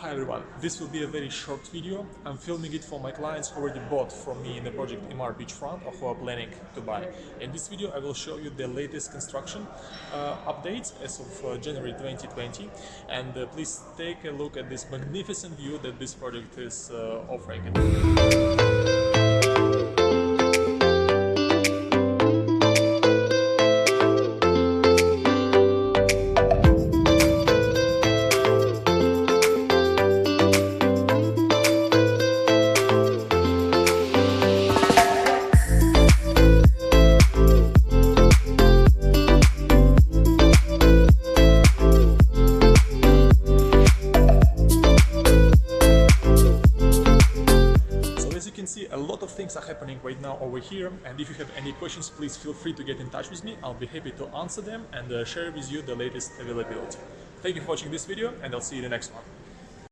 Hi everyone, this will be a very short video. I'm filming it for my clients who already bought from me in the project Emaar Beachfront or who are planning to buy. In this video I will show you the latest construction uh, updates as of uh, January 2020 and uh, please take a look at this magnificent view that this project is uh, offering. See, a lot of things are happening right now over here. And if you have any questions, please feel free to get in touch with me. I'll be happy to answer them and uh, share with you the latest availability. Thank you for watching this video and I'll see you in the next one.